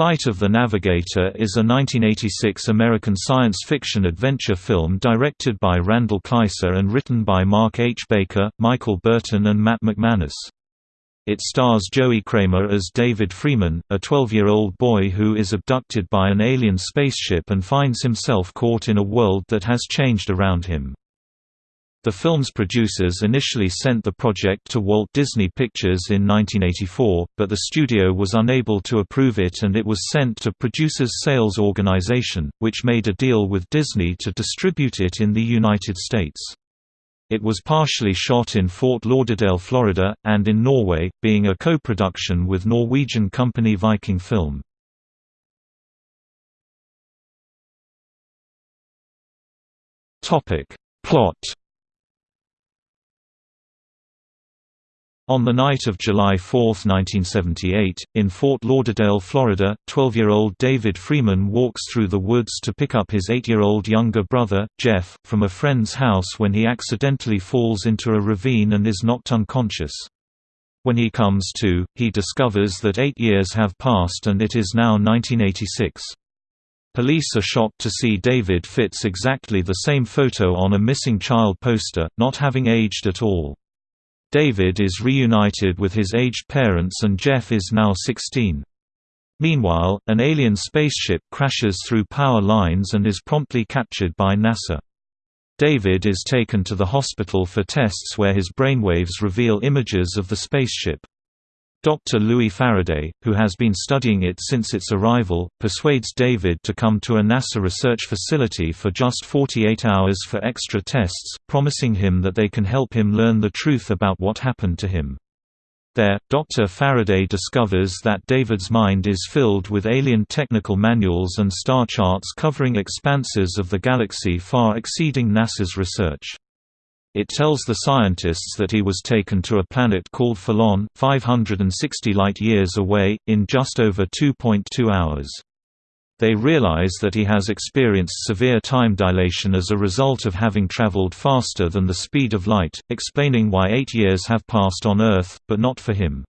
Flight of the Navigator is a 1986 American science fiction adventure film directed by Randal Kleiser and written by Mark H. Baker, Michael Burton and Matt MacManus. It stars Joey Cramer as David Freeman, a 12-year-old boy who is abducted by an alien spaceship and finds himself caught in a world that has changed around him. The film's producers initially sent the project to Walt Disney Pictures in 1984, but the studio was unable to approve it and it was sent to Producers Sales Organization, which made a deal with Disney to distribute it in the United States. It was partially shot in Fort Lauderdale, Florida, and in Norway, being a co-production with Norwegian company Viking Film. Plot On the night of July 4, 1978, in Fort Lauderdale, Florida, 12-year-old David Freeman walks through the woods to pick up his 8-year-old younger brother, Jeff, from a friend's house when he accidentally falls into a ravine and is knocked unconscious. When he comes to, he discovers that eight years have passed and it is now 1986. Police are shocked to see David fits exactly the same photo on a missing child poster, not having aged at all. David is reunited with his aged parents and Jeff is now 16. Meanwhile, an alien spaceship crashes through power lines and is promptly captured by NASA. David is taken to the hospital for tests where his brainwaves reveal images of the spaceship. Dr. Louis Faraday, who has been studying it since its arrival, persuades David to come to a NASA research facility for just 48 hours for extra tests, promising him that they can help him learn the truth about what happened to him. There, Dr. Faraday discovers that David's mind is filled with alien technical manuals and star charts covering expanses of the galaxy far exceeding NASA's research. It tells the scientists that he was taken to a planet called Phaelon, 560 light-years away, in just over 2.2 hours. They realize that he has experienced severe time dilation as a result of having traveled faster than the speed of light, explaining why eight years have passed on Earth, but not for him.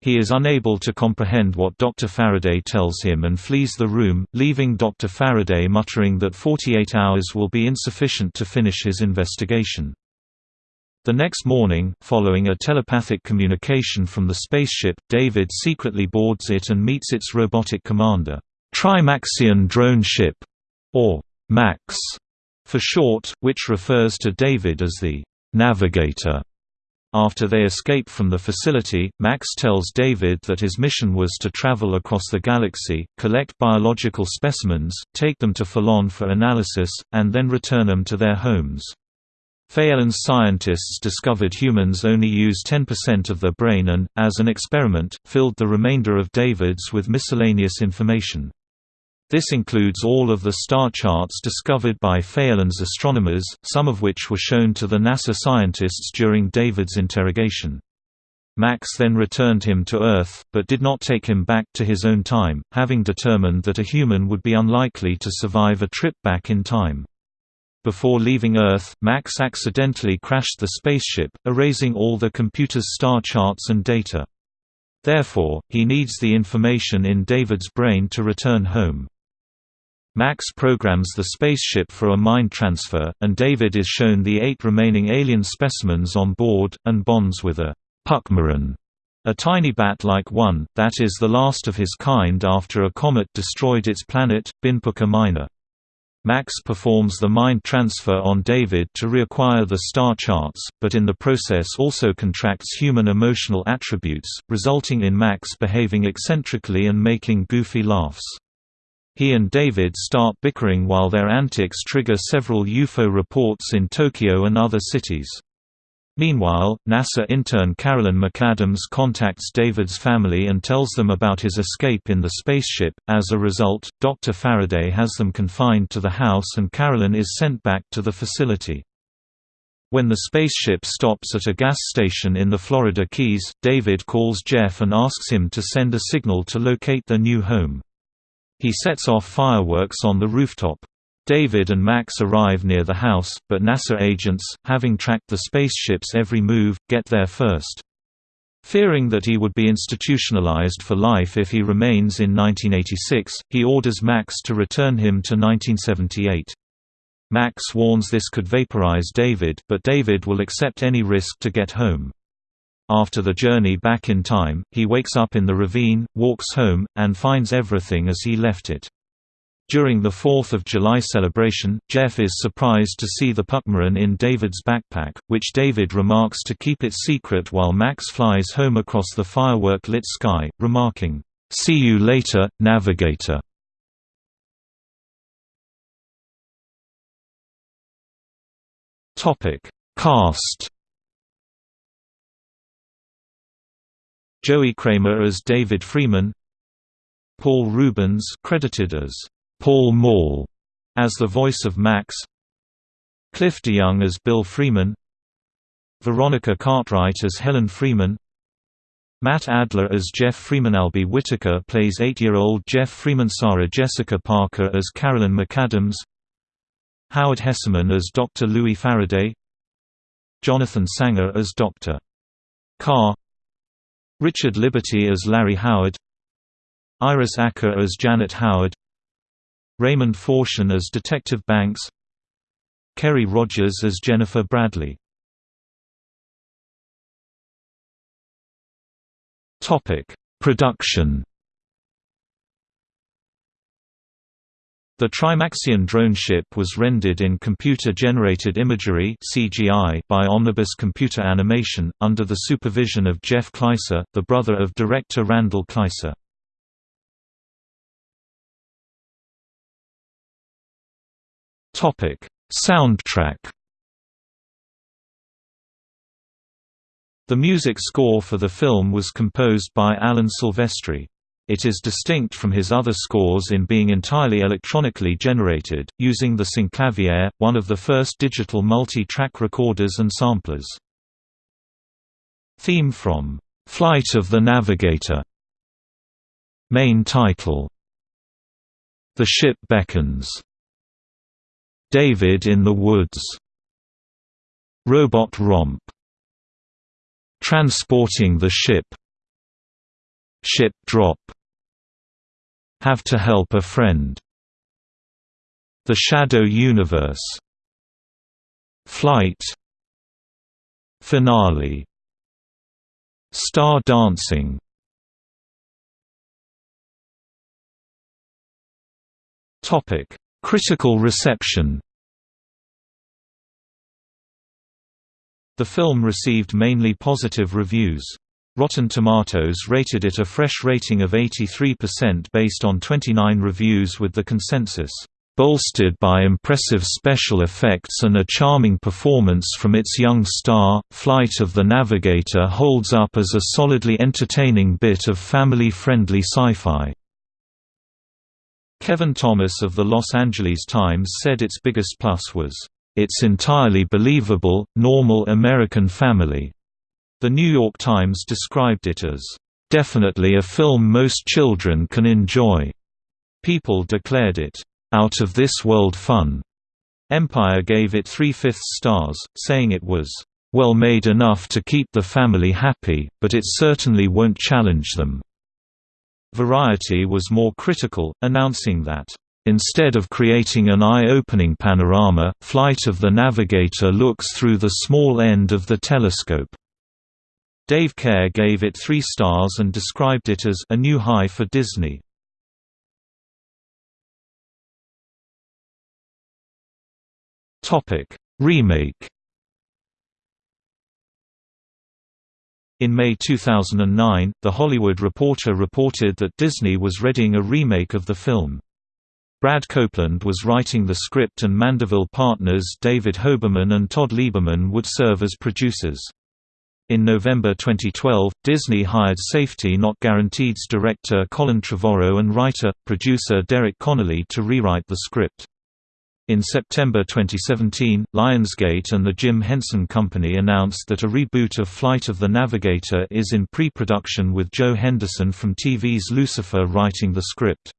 He is unable to comprehend what Dr. Faraday tells him and flees the room, leaving Dr. Faraday muttering that 48 hours will be insufficient to finish his investigation. The next morning, following a telepathic communication from the spaceship, David secretly boards it and meets its robotic commander, Trimaxion Drone Ship, or MAX for short, which refers to David as the Navigator. After they escape from the facility, Max tells David that his mission was to travel across the galaxy, collect biological specimens, take them to Phaelon for analysis, and then return them to their homes. Phalanx scientists discovered humans only use 10% of their brain and, as an experiment, filled the remainder of David's with miscellaneous information. This includes all of the star charts discovered by Phalanx astronomers, some of which were shown to the NASA scientists during David's interrogation. Max then returned him to Earth, but did not take him back to his own time, having determined that a human would be unlikely to survive a trip back in time. Before leaving Earth, Max accidentally crashed the spaceship, erasing all the computer's star charts and data. Therefore, he needs the information in David's brain to return home. Max programs the spaceship for a mind transfer, and David is shown the eight remaining alien specimens on board, and bonds with a Puckmaren, a tiny bat-like one, that is the last of his kind after a comet destroyed its planet, Binpuka Minor. Max performs the mind transfer on David to reacquire the star charts, but in the process also contracts human emotional attributes, resulting in Max behaving eccentrically and making goofy laughs. He and David start bickering while their antics trigger several UFO reports in Tokyo and other cities. Meanwhile, NASA intern Carolyn McAdams contacts David's family and tells them about his escape in the spaceship. As a result, Dr. Faraday has them confined to the house and Carolyn is sent back to the facility. When the spaceship stops at a gas station in the Florida Keys, David calls Jeff and asks him to send a signal to locate their new home. He sets off fireworks on the rooftop. David and Max arrive near the house, but NASA agents, having tracked the spaceship's every move, get there first. Fearing that he would be institutionalized for life if he remains in 1986, he orders Max to return him to 1978. Max warns this could vaporize David but David will accept any risk to get home. After the journey back in time, he wakes up in the ravine, walks home, and finds everything as he left it. During the 4th of July celebration, Jeff is surprised to see the Puckmaren in David's backpack, which David remarks to keep it secret while Max flies home across the firework-lit sky, remarking, "'See you later, Navigator'". Cast Joey Cramer as David Freeman Paul Reubens credited as Paul Mall as the voice of Max Cliff DeYoung as Bill Freeman Veronica Cartwright as Helen Freeman Matt Adler as Jeff Freeman Albie Whitaker plays 8-year-old Jeff Freeman Sarah Jessica Parker as Carolyn McAdams Howard Hesseman as Dr. Louis Faraday Jonathan Sanger as Dr. Carr Richard Liberty as Larry Howard Iris Acker as Janet Howard Raymond Forchion as Detective Banks Kerry Rogers as Jennifer Bradley. Production The Trimaxion drone ship was rendered in computer-generated imagery (CGI) by Omnibus Computer Animation, under the supervision of Jeff Kleiser, the brother of director Randal Kleiser. Topic: Soundtrack. The music score for the film was composed by Alan Silvestri. It is distinct from his other scores in being entirely electronically generated, using the synclavier, one of the first digital multi-track recorders and samplers. Theme from "'Flight of the Navigator' Main title The Ship Beckons David in the Woods Robot Romp Transporting the Ship Ship Drop Have to Help a Friend. The Shadow Universe. Flight. Finale. Star Dancing. Topic. Critical reception. The film received mainly positive reviews. Rotten Tomatoes rated it a fresh rating of 83% based on 29 reviews with the consensus, "...bolstered by impressive special effects and a charming performance from its young star, Flight of the Navigator holds up as a solidly entertaining bit of family-friendly sci-fi." Kevin Thomas of the Los Angeles Times said its biggest plus was, "...it's entirely believable, normal American family." The New York Times described it as, "...definitely a film most children can enjoy." People declared it, "...out of this world fun." Empire gave it three-fifths stars, saying it was, "...well made enough to keep the family happy, but it certainly won't challenge them." Variety was more critical, announcing that, "...instead of creating an eye-opening panorama, Flight of the Navigator looks through the small end of the telescope." Dave Kehr gave it three stars and described it as a new high for Disney. Topic: Remake In May 2009, The Hollywood Reporter reported that Disney was readying a remake of the film. Brad Copeland was writing the script and Mandeville partners David Hoberman and Todd Lieberman would serve as producers. In November 2012, Disney hired Safety Not Guaranteed's director Colin Trevorrow and writer-producer Derek Connolly to rewrite the script. In September 2017, Lionsgate and the Jim Henson Company announced that a reboot of Flight of the Navigator is in pre-production with Joe Henderson from TV's Lucifer writing the script.